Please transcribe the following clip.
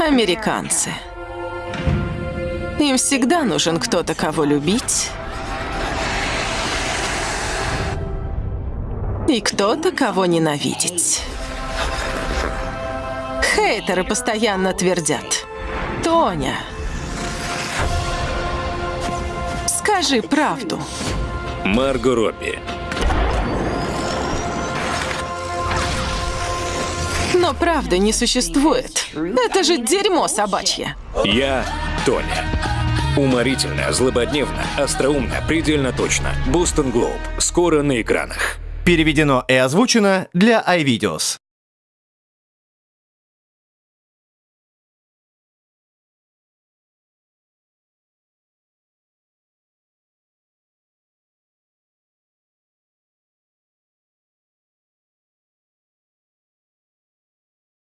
Американцы. Им всегда нужен кто-то, кого любить. И кто-то, кого ненавидеть. Хейтеры постоянно твердят. Тоня, скажи правду. Марго Робби. Но правды не существует. Это же дерьмо собачье. Я Тоня. Уморительно, злободневно, остроумно, предельно точно. Бостон Глоб. Скоро на экранах. Переведено и озвучено для iVideos.